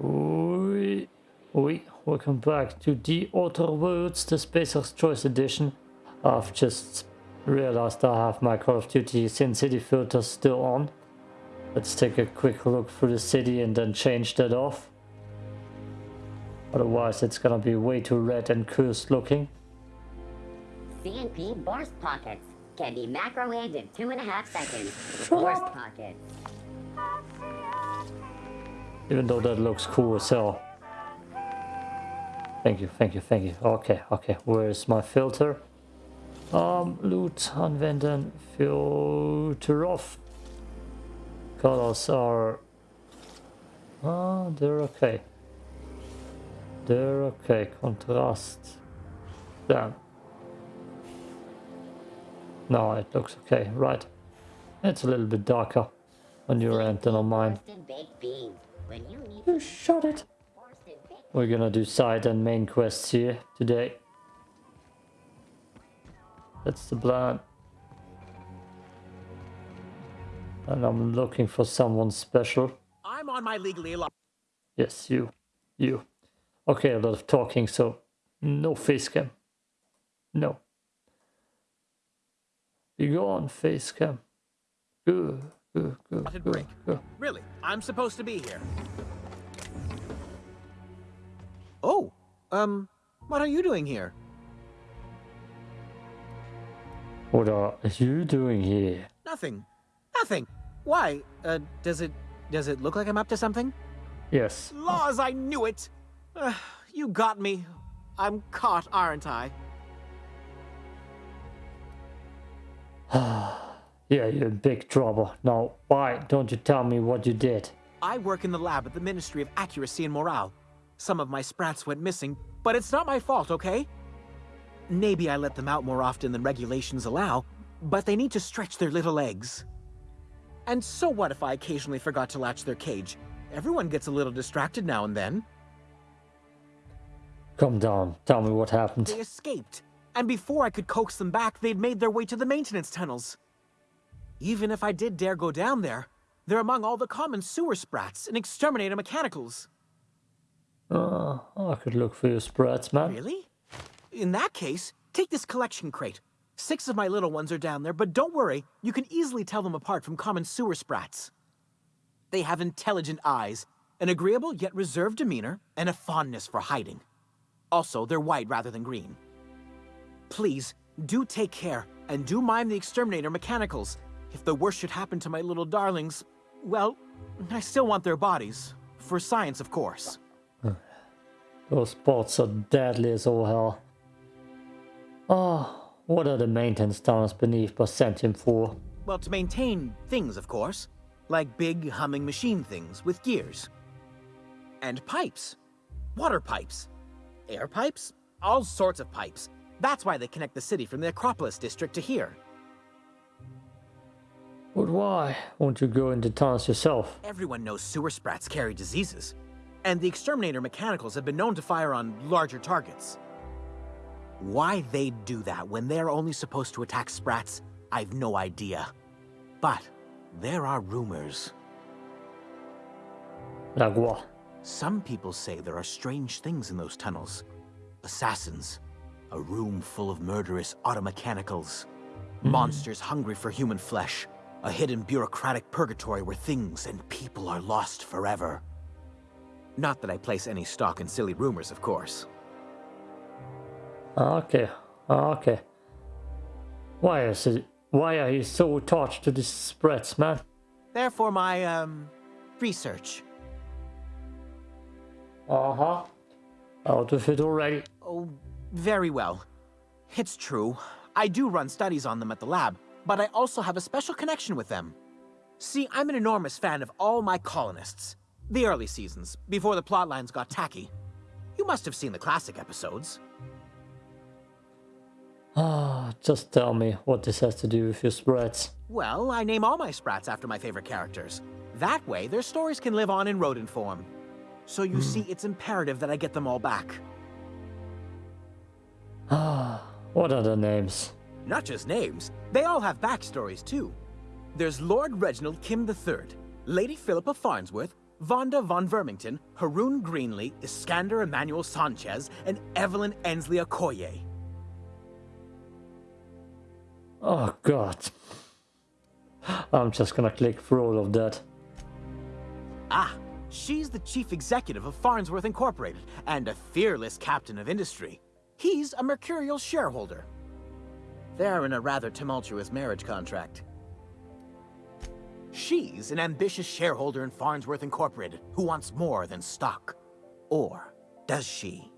Oi, oi, welcome back to the Outer Worlds, the Spacer's Choice Edition. I've just realized I have my Call of Duty Sin City filter still on. Let's take a quick look through the city and then change that off. Otherwise it's gonna be way too red and cursed looking. CNP burst pockets can be microwaved in two and a half seconds. Burst pockets. Even though that looks cool as hell. Thank you, thank you, thank you. Okay, okay, where's my filter? Um, loot anwenden, filter off. Colors are... Ah, they're okay. They're okay, contrast. Damn. No, it looks okay, right. It's a little bit darker on your end than on mine. Roasted baked beans. When you shot it. We're gonna do side and main quests here today. That's the plan. And I'm looking for someone special. I'm on my legally allowed. Yes, you. You. Okay, a lot of talking, so no face cam. No. You go on face cam. Good, good, good, Spotted break. good. Really, I'm supposed to be here. Oh, um, what are you doing here? What are you doing here? Nothing. Nothing. Why? Uh, does it does it look like I'm up to something? Yes. Laws, I knew it. Uh, you got me. I'm caught, aren't I? Yeah, you're in big trouble. Now, why don't you tell me what you did? I work in the lab at the Ministry of Accuracy and Morale. Some of my sprats went missing, but it's not my fault, okay? Maybe I let them out more often than regulations allow, but they need to stretch their little legs. And so what if I occasionally forgot to latch their cage? Everyone gets a little distracted now and then. Come down. Tell me what happened. They escaped, and before I could coax them back, they'd made their way to the maintenance tunnels. Even if I did dare go down there, they're among all the common sewer sprats and exterminator mechanicals. Uh, I could look for your sprats, man. Really? In that case, take this collection crate. Six of my little ones are down there, but don't worry, you can easily tell them apart from common sewer sprats. They have intelligent eyes, an agreeable yet reserved demeanor, and a fondness for hiding. Also, they're white rather than green. Please, do take care, and do mind the exterminator mechanicals. If the worst should happen to my little darlings, well, I still want their bodies. For science, of course. Those spots are deadly as all hell. Oh, what are the maintenance tunnels beneath Byzantium for? Well, to maintain things, of course. Like big humming machine things with gears. And pipes. Water pipes. Air pipes. All sorts of pipes. That's why they connect the city from the Acropolis district to here. But why won't you go into tunnels yourself? Everyone knows sewer sprats carry diseases. And the exterminator mechanicals have been known to fire on larger targets. Why they'd do that when they're only supposed to attack sprats, I've no idea. But there are rumors. Like what? Some people say there are strange things in those tunnels. Assassins, a room full of murderous automechanicals, hmm. monsters hungry for human flesh, a hidden bureaucratic purgatory where things and people are lost forever. Not that I place any stock in silly rumors, of course. Okay, okay. Why is it? Why are you so attached to these spreads, man? Therefore, my, um, research. Uh huh. Out of it already. Oh, very well. It's true. I do run studies on them at the lab, but I also have a special connection with them. See, I'm an enormous fan of all my colonists. The early seasons, before the plotlines got tacky. You must have seen the classic episodes. Ah, just tell me what this has to do with your sprats. Well, I name all my sprats after my favorite characters. That way, their stories can live on in rodent form. So you see, it's imperative that I get them all back. Ah, what are the names? Not just names, they all have backstories too. There's Lord Reginald Kim III, Lady Philippa Farnsworth, Vonda von Vermington, Haroon Greenlee, Iskander Emmanuel Sanchez, and Evelyn Ensley Okoye. Oh god. I'm just gonna click through all of that. Ah, she's the chief executive of Farnsworth Incorporated and a fearless captain of industry. He's a mercurial shareholder. They're in a rather tumultuous marriage contract. She's an ambitious shareholder in Farnsworth Incorporated who wants more than stock. Or does she?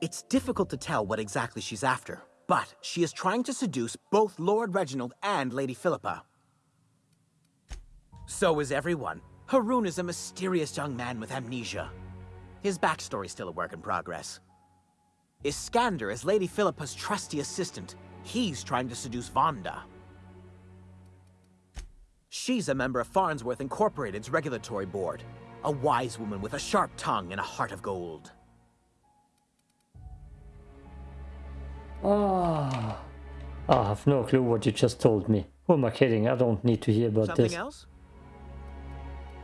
It's difficult to tell what exactly she's after, but she is trying to seduce both Lord Reginald and Lady Philippa. So is everyone. Haroon is a mysterious young man with amnesia. His backstory's still a work in progress. Iskander is Lady Philippa's trusty assistant. He's trying to seduce Vonda. She's a member of Farnsworth Incorporated's regulatory board. A wise woman with a sharp tongue and a heart of gold. Ah, I have no clue what you just told me. Who am I kidding? I don't need to hear about Something this. else?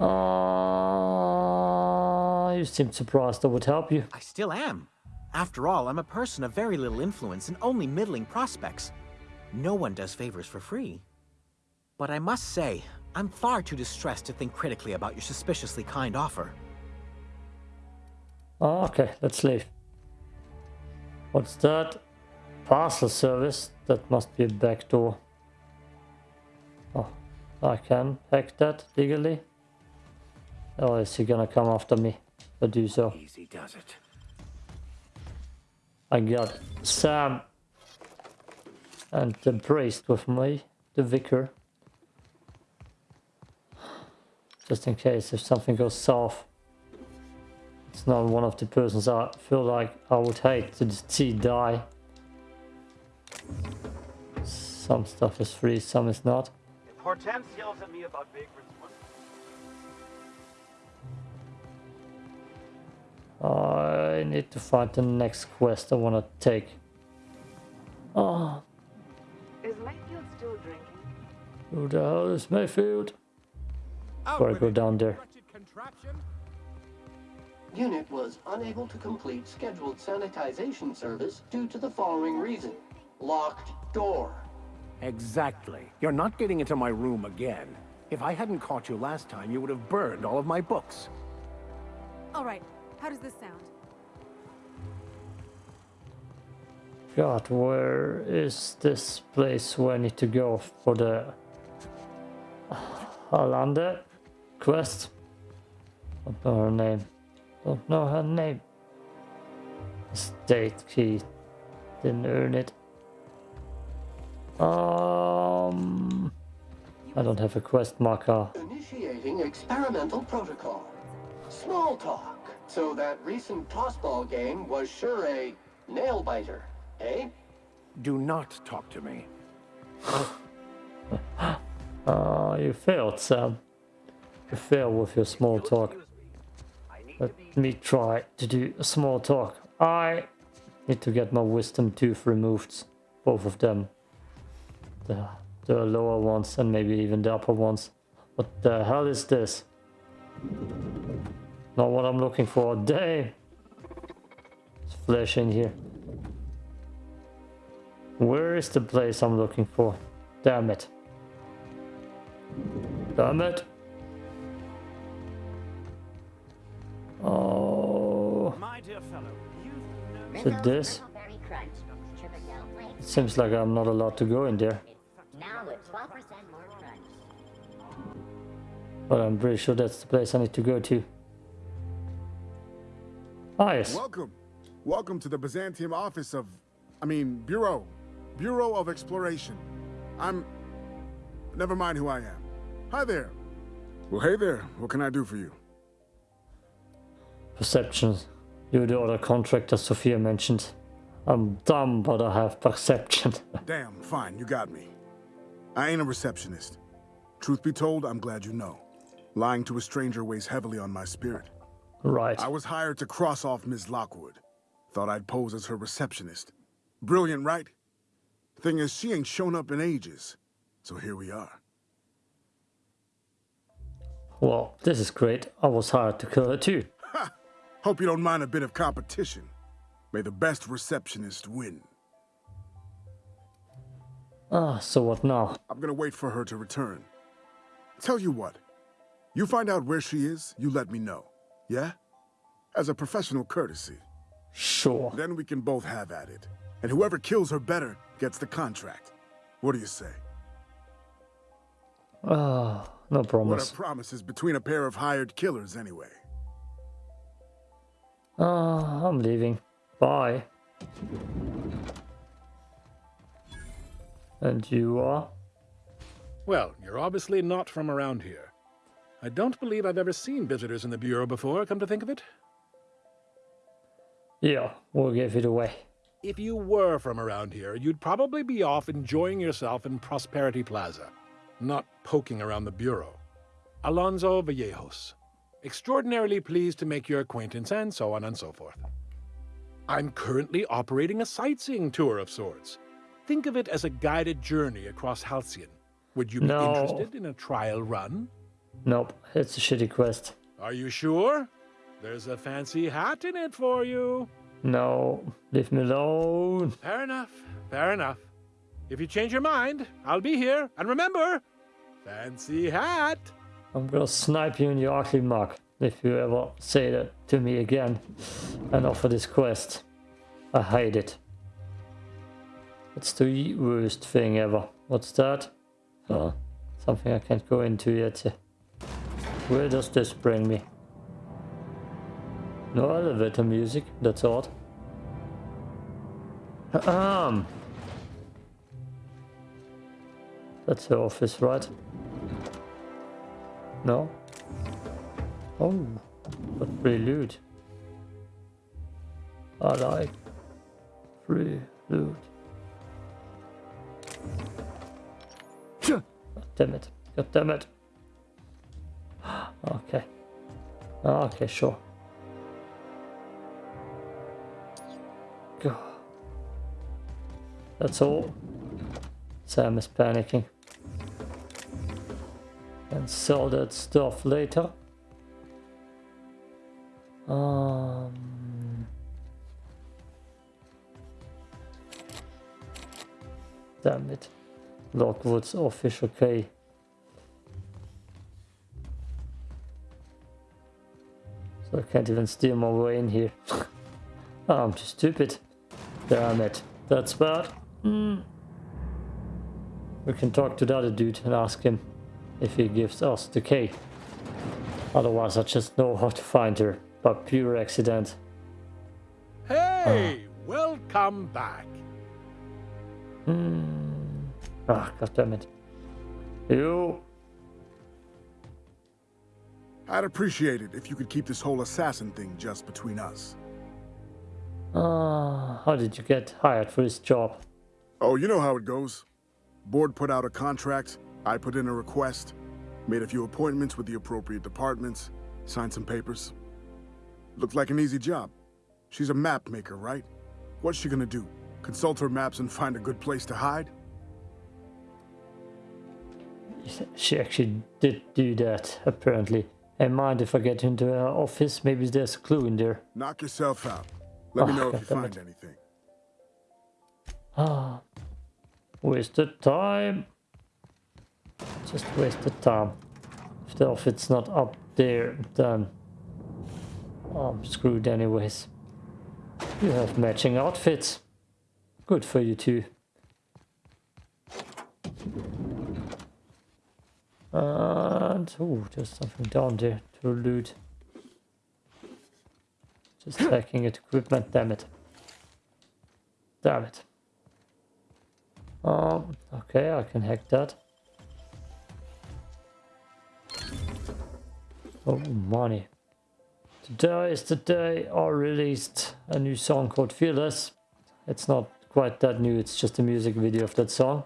Ah, you seemed surprised I would help you. I still am. After all, I'm a person of very little influence and only middling prospects. No one does favors for free. But I must say, I'm far too distressed to think critically about your suspiciously kind offer. Ah, okay, let's leave. What's that? Parcel service? That must be a back door. Oh, I can hack that legally? Or is he gonna come after me? I do so. Easy does it. I got Sam and the priest with me, the vicar. Just in case if something goes south. It's not one of the persons I feel like I would hate to see die. Some stuff is free, some is not. Hortense yells at me about vagrants, Uh, I need to find the next quest I want to take. Oh, Is Mayfield still drinking? who the hell is Mayfield? Before I go down there. Unit was unable to complete scheduled sanitization service due to the following reason. Locked door. Exactly. You're not getting into my room again. If I hadn't caught you last time, you would have burned all of my books. All right. How does this sound? God, where is this place where I need to go for the Alanda quest? I Don't know her name. Don't know her name. State key. Didn't earn it. Um, I don't have a quest marker. Initiating experimental protocol. Small talk. So that recent tossball game was sure a nail biter, eh? Do not talk to me. Ah, you failed, Sam. You failed with your small talk. Let me try to do a small talk. I need to get my wisdom tooth removed. Both of them. The, the lower ones and maybe even the upper ones. What the hell is this? Not what I'm looking for. Damn! It's flesh in here. Where is the place I'm looking for? Damn it. Damn it. Oh, My dear fellow, it this? Berry Crunch. Triple Gel It seems like I'm not allowed to go in there. Now with 12% more crunch. But I'm pretty sure that's the place I need to go to. Ah, yes. Welcome. Welcome to the Byzantium office of, I mean, Bureau. Bureau of Exploration. I'm. Never mind who I am. Hi there. Well, hey there. What can I do for you? Perception. You're the other contractor Sophia mentioned. I'm dumb, but I have perception. Damn, fine, you got me. I ain't a receptionist. Truth be told, I'm glad you know. Lying to a stranger weighs heavily on my spirit. Right. I was hired to cross off Ms. Lockwood. Thought I'd pose as her receptionist. Brilliant, right? Thing is, she ain't shown up in ages. So here we are. Well, this is great. I was hired to kill her too. Ha! Hope you don't mind a bit of competition. May the best receptionist win. Ah, so what now? I'm gonna wait for her to return. Tell you what, you find out where she is, you let me know. Yeah? As a professional courtesy. Sure. Then we can both have at it. And whoever kills her better gets the contract. What do you say? Ah, no What promise. are promises between a pair of hired killers, anyway? Ah, I'm leaving. Bye. And you are? Well, you're obviously not from around here. I don't believe I've ever seen visitors in the Bureau before, come to think of it. Yeah, we'll give it away. If you were from around here, you'd probably be off enjoying yourself in Prosperity Plaza, not poking around the Bureau. Alonso Vallejos. Extraordinarily pleased to make your acquaintance, and so on and so forth. I'm currently operating a sightseeing tour of sorts. Think of it as a guided journey across Halcyon. Would you be No. interested in a trial run? Nope, it's a shitty quest. Are you sure? There's a fancy hat in it for you. No, leave me alone. Fair enough, fair enough. If you change your mind, I'll be here. And remember, fancy hat. I'm gonna snipe you in your ugly mug if you ever say that to me again and offer this quest. I hate it. It's the worst thing ever. What's that? Oh, something I can't go into yet. Where does this bring me? No elevator music, that's odd. Um. That's the office, right? No? Oh, but prelude. I like prelude. God damn it. God damn it. Okay. Okay, sure. God. That's all. Sam is panicking. And sell that stuff later. Um, damn it. Lockwood's official key. I can't even steal my way in here. I'm too stupid. Damn it. That's bad. Mm. We can talk to the other dude and ask him if he gives us the key. Otherwise I just know how to find her by pure accident. Hey, welcome back. Hmm. Ah, god damn it. You. I'd appreciate it if you could keep this whole assassin thing just between us. Ah, how did you get hired for this job? Oh, you know how it goes. Board put out a contract, I put in a request, made a few appointments with the appropriate departments, signed some papers. Looked like an easy job. She's a map maker, right? What's she gonna do? Consult her maps and find a good place to hide? She actually did do that, apparently. And mind if I get into her office? Maybe there's a clue in there. Knock yourself out. Let me Oh, know if you find anything. Ah, wasted time. Just wasted time. If the outfit's not up there, then I'm screwed anyways. You have matching outfits. Good for you too. Oh, there's something down there to loot. Just hacking at equipment, damn it. Damn it. Um, okay, I can hack that. Oh, money. Today is the day I released a new song called Fearless. It's not quite that new, it's just a music video of that song.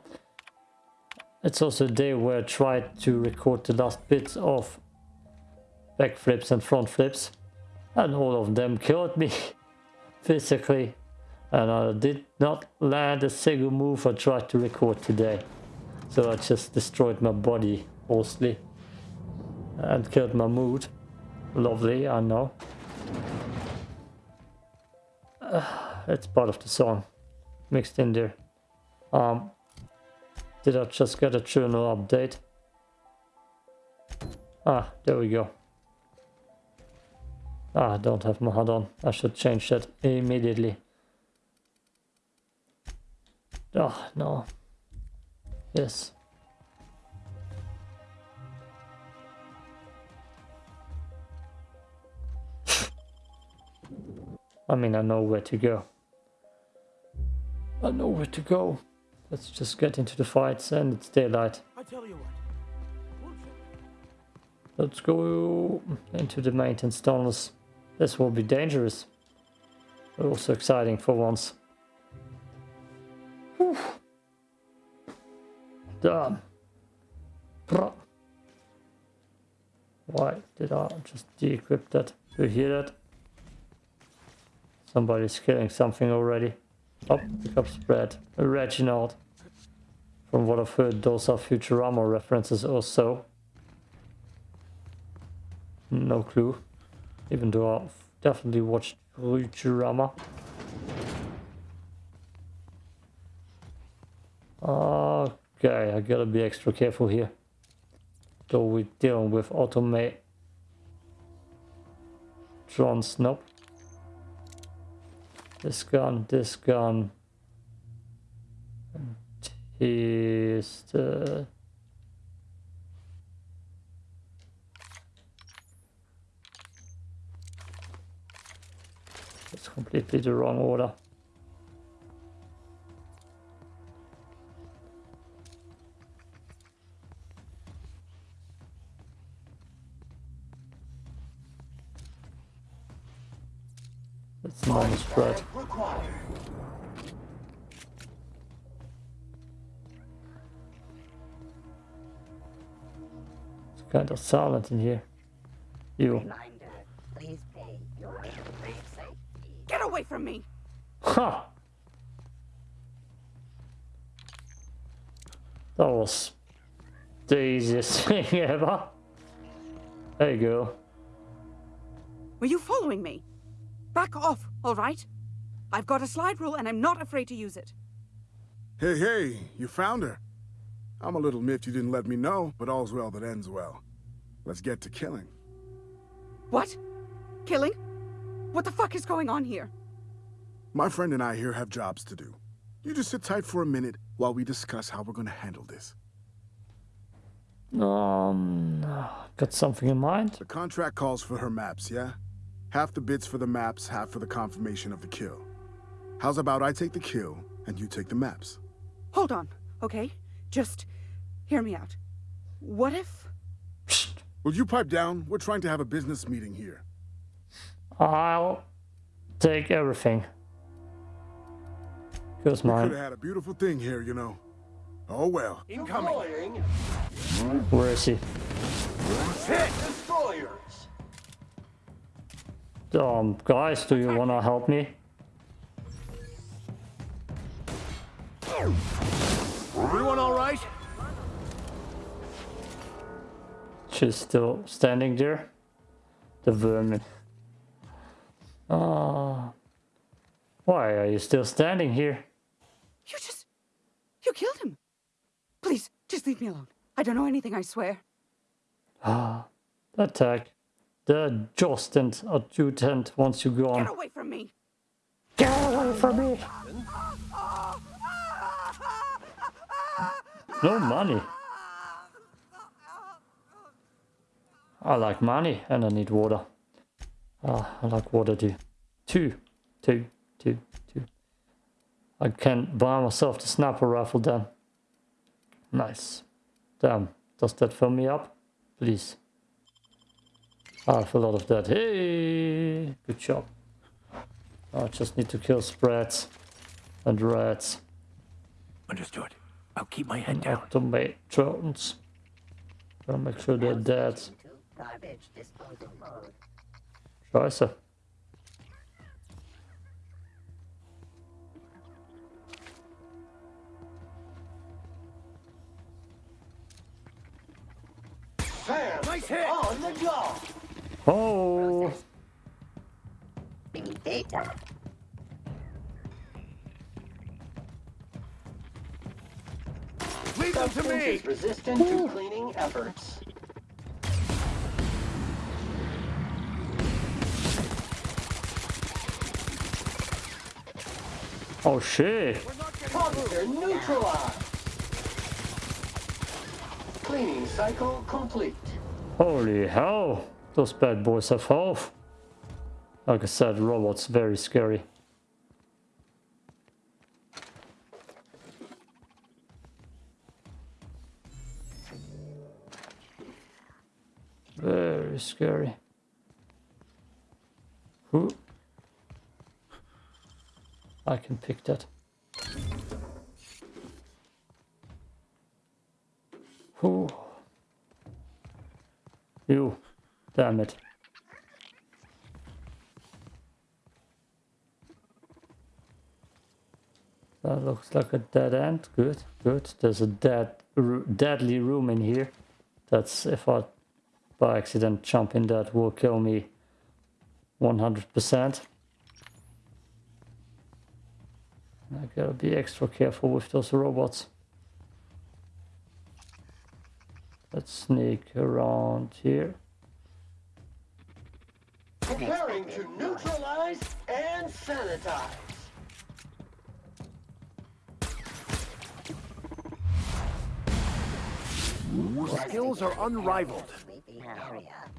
It's also a day where I tried to record the last bits of backflips and front flips. And all of them killed me physically. And I did not land a single move I tried to record today. So I just destroyed my body mostly. And killed my mood. Lovely, I know. Uh, it's part of the song. Mixed in there. Um, did I just get a journal update? Ah, there we go. Ah, I don't have my on. I should change that immediately. Oh, no. Yes. I mean, I know where to go. I know where to go. Let's just get into the fights and it's daylight. I tell you what. Let's go into the maintenance tunnels. This will be dangerous. But also exciting for once. Whew. Damn. Why did I just de-equip that? Do you hear that? Somebody's killing something already. Oh, pick up spread. Reginald. From what I've heard, those are Futurama references or so. No clue. Even though I've definitely watched Futurama. Okay, I gotta be extra careful here. Though we're dealing with automate drones, nope. This gun, this gun. It's completely the wrong order. That's normal spread. Kind of silent in here. You. Reminder, please pay your brave safety. Get away from me! Ha! That was the easiest thing ever. There you go. Were you following me? Back off, all right? I've got a slide rule and I'm not afraid to use it. Hey, hey, you found her. I'm a little miffed you didn't let me know, but all's well that ends well. Let's get to killing. What? Killing? What the fuck is going on here? My friend and I here have jobs to do. You just sit tight for a minute while we discuss how we're gonna handle this. Um, got something in mind? The contract calls for her maps, yeah? Half the bits for the maps, half for the confirmation of the kill. How's about I take the kill, and you take the maps? Hold on, okay? Just hear me out. What if... Psst. Will you pipe down? We're trying to have a business meeting here. I'll take everything. Here's We could have had a beautiful thing here, you know. Oh well. Deploying Where is he? destroyers. Um, guys, do you wanna help me? She's still standing there. The vermin. Ah. why are you still standing here? You just... You killed him. Please, just leave me alone. I don't know anything, I swear. Ah, attack. The adjutant adjutant wants you gone. Get away from me! Get away from me! No money. I like money and I need water. Ah, I like water too. Two, two, two, two. I can buy myself the sniper rifle then. Nice. Damn, does that fill me up? Please. I have a lot of that. Hey, good job. I just need to kill spreads and rats Understood. I'll keep my head and down. automate drones. Gotta make sure they're dead. Switching to Garbage disposal mode. Scheiße. Fan Nice hit! On the jaw. Oh, Data. Leave them to me! is resistant to cleaning efforts. Oh shit. Neutralized. Cleaning cycle complete. Holy hell, those bad boys have health. Like I said, robots very scary. Very scary. Who? I can pick that. Who? You. Damn it. That looks like a dead end. Good, good. There's a dead, deadly room in here. That's if I, by accident, jump in that will kill me 100%. I gotta be extra careful with those robots. Let's sneak around here. Preparing to neutralize and sanitize. Skills are unrivaled. Sleepy area.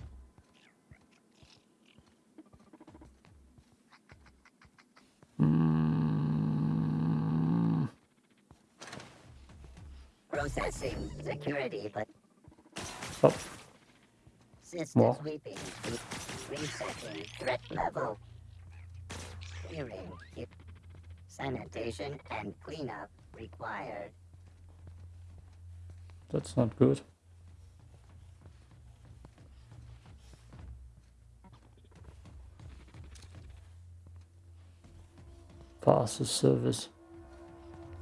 Processing security, but Oh, system What? sweeping. Resetting threat level. Clearing. Sanitation and cleanup required. that's not good. The service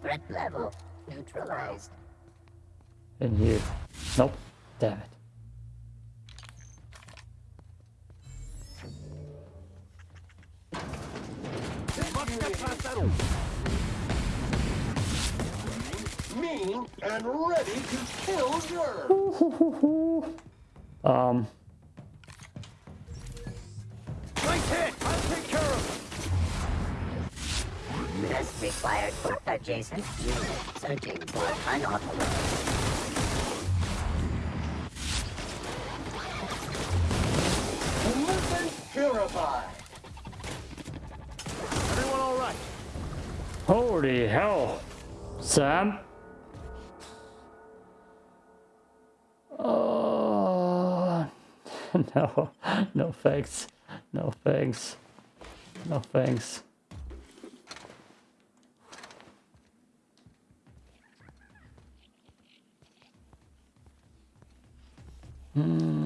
Threat level neutralized. In here. Nope. Damn it. And ready to kill. Um, Nice hit! I'll take care of for adjacent. Searching for unauthorized. Movement purified. Everyone all right? holy hell. Sam? Oh, no. No thanks. No thanks. No thanks. Hmm.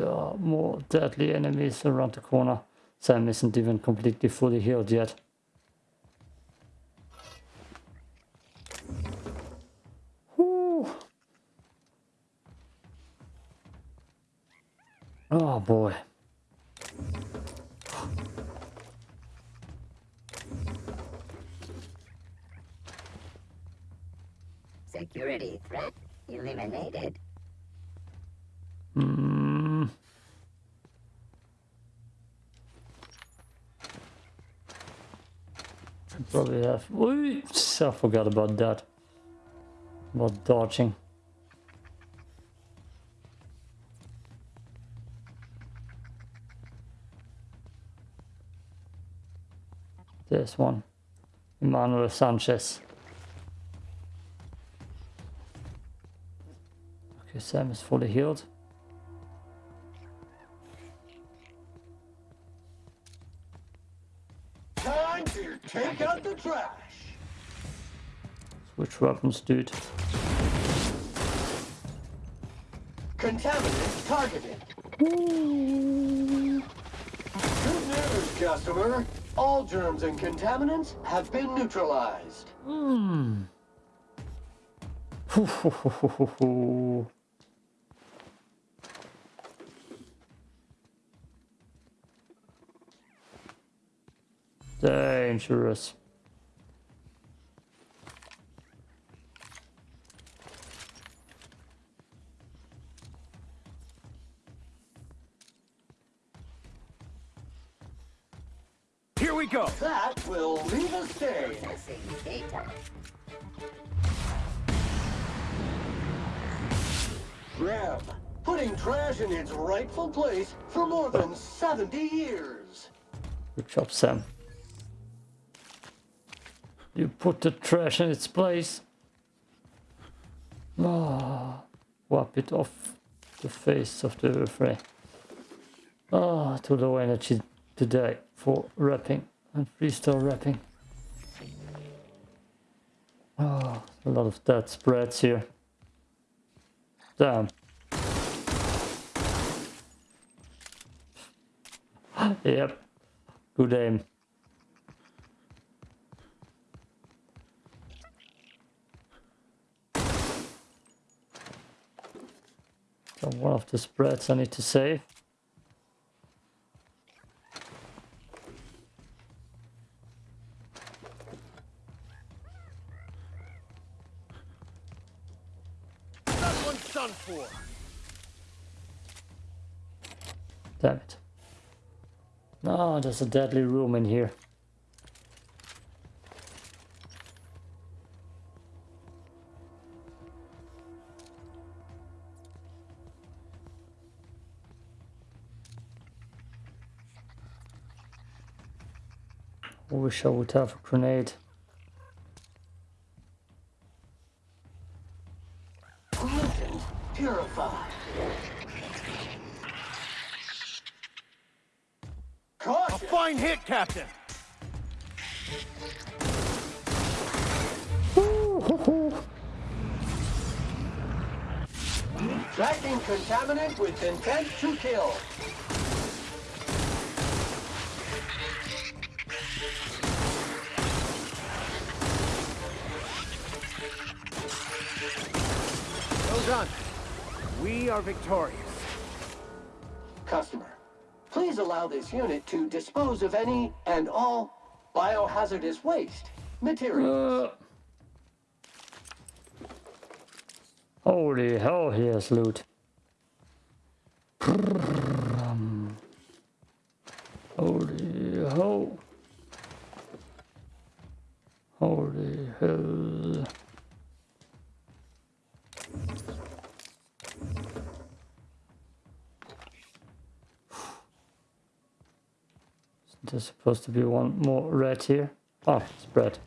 There are more deadly enemies around the corner. Sam isn't even completely fully healed yet. Whew. Oh boy. Security threat eliminated. Hmm. Have. Ooh, I forgot about that. About dodging. This one. Emmanuel Sanchez. Okay, Sam is fully healed. Switch weapons, dude. Contaminant targeted. Good news, customer. All germs and contaminants have been neutralized. Hmm. Dangerous. Graham, putting trash in its rightful place for more than 70 years. Good job, Sam. You put the trash in its place. Ah, wipe it off the face of the fray. Ah, too low energy today for wrapping and freestyle wrapping. Ah, a lot of dead spreads here. Damn. yep. Good aim. So one of the spreads I need to save. That one's done for. Damn it. No, there's a deadly room in here. I wish I would have a grenade. Captain. Tracking contaminant with intent to kill. Well done. We are victorious. Allow this unit to dispose of any and all biohazardous waste materials. Uh, holy hell, here's loot. Holy hell. Holy hell. There's supposed to be one more red here. Ah, red.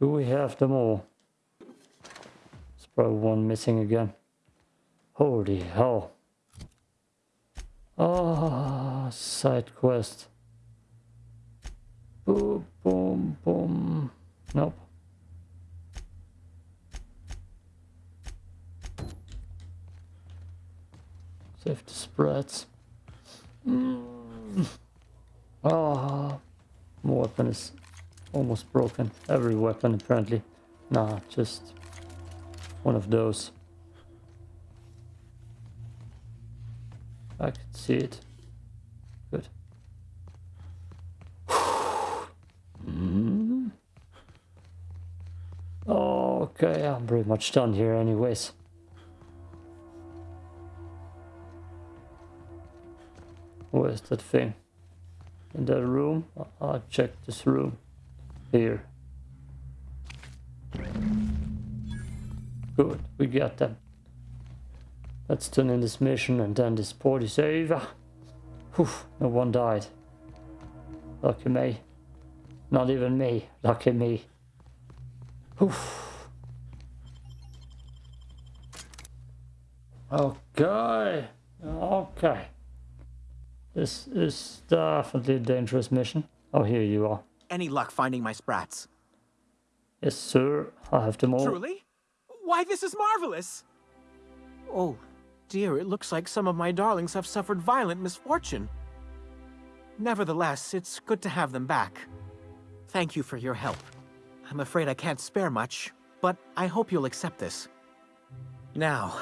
Do we have them all? There's probably one missing again. Holy hell. Ah, side quest. Boom, boom, boom. Nope. Save the spreads. Mm. Ah, my weapon is almost broken. Every weapon apparently. Nah, just one of those. I can see it. Good. Okay, I'm pretty much done here anyways. Where's that thing? In that room? I'll check this room. Here. Good, we got them. Let's turn in this mission and then this port is over. Whew, no one died. Lucky me. Not even me. Lucky me. Whew. Okay. Okay. This is definitely a dangerous mission. Oh, here you are. Any luck finding my sprats? Yes, sir. I have them all. Truly? Why, this is marvelous! Oh, dear, it looks like some of my darlings have suffered violent misfortune. Nevertheless, it's good to have them back. Thank you for your help. I'm afraid I can't spare much, but I hope you'll accept this. Now,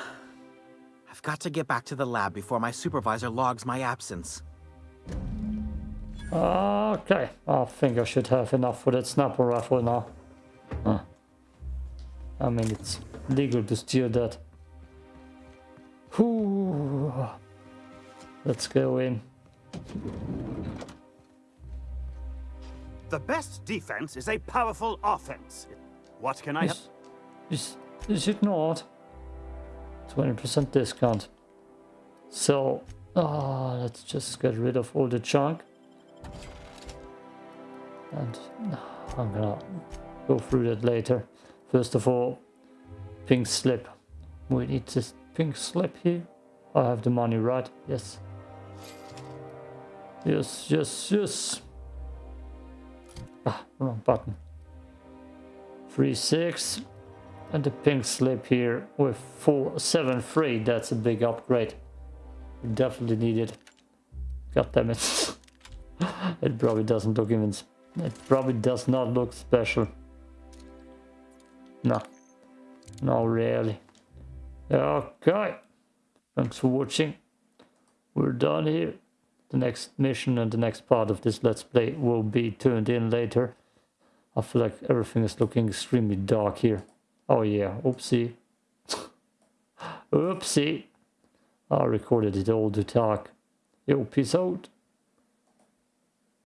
I've got to get back to the lab before my supervisor logs my absence. Okay, I think I should have enough for that sniper rifle now. Huh. I mean, it's legal to steal that. Whew. Let's go in. The best defense is a powerful offense. What can I? Is, is, is it not? 20% discount. So, ah, let's just get rid of all the junk. And I'm gonna go through that later. First of all, pink slip. We need this pink slip here. I have the money, right? Yes. Yes, yes, yes. Ah, wrong button. Three six, and the pink slip here with four seven three. That's a big upgrade. We definitely need it. God damn it! it probably doesn't look even. It probably does not look special. No, no, really. Okay. Thanks for watching. We're done here. The next mission and the next part of this Let's Play will be tuned in later. I feel like everything is looking extremely dark here. Oh yeah, oopsie. oopsie. I recorded it all too dark. Yo, peace out.